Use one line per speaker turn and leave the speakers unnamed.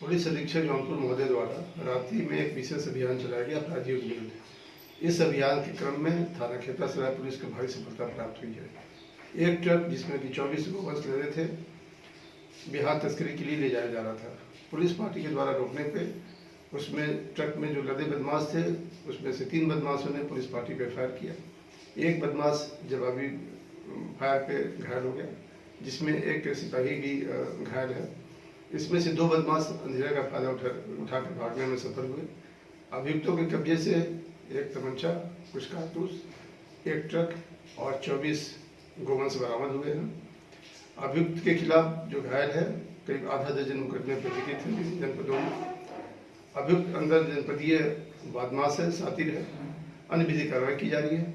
Police अधीक्षक जौनपुर महोदय द्वारा रात्रि में एक विशेष अभियान चलाया गया अपराधियों के इस अभियान के क्रम में थाना खेता सराय पुलिस को भारी सफलता प्राप्त हुई है। एक ट्रक जिसमें कि चौबीस गोवंश ले रहे थे बिहार तस्करी के लिए ले जाया जा रहा था। पुलिस पार्टी के द्वारा रोकने पे उसमें ट्रक में जो लदे बदमाश थे, उसमें से तीन बदमाशों ने पुलिस पार्टी पे फायर किया। एक बदमाश जवाबी फायर पे घायल हो गया, जिसमें एक सिपाही भी घायल है। इसमें से दो बदमाश अंधेरे का फ़ायदा उठा उठा उठाकर भागने में सफल हुए। अभियुक्तों के कब्जे से एक तमंचा, कुछ कारतूस, एक ट्रक और 24 गोवंश बरामद हुए हैं। अभियुक्त के खिलाफ जो घायल है, करीब आधा दर्जन मुकदमे पंजीकृत हैं किसी जनपदों में। अभियुक्त अंदर जनपदीय बदमाश है सातिर है। अन्य विधि कार्रवाई की जा रही है।